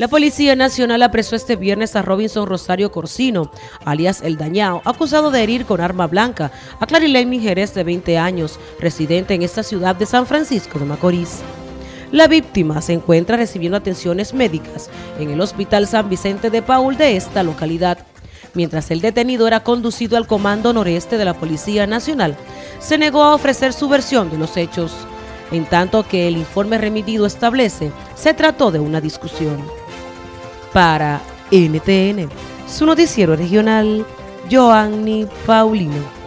La Policía Nacional apresó este viernes a Robinson Rosario Corsino, alias El Dañao, acusado de herir con arma blanca a Clarilene Jerez de 20 años, residente en esta ciudad de San Francisco de Macorís. La víctima se encuentra recibiendo atenciones médicas en el Hospital San Vicente de Paul de esta localidad. Mientras el detenido era conducido al Comando Noreste de la Policía Nacional, se negó a ofrecer su versión de los hechos. En tanto que el informe remitido establece, se trató de una discusión para NTN, su noticiero regional, Joanny Paulino.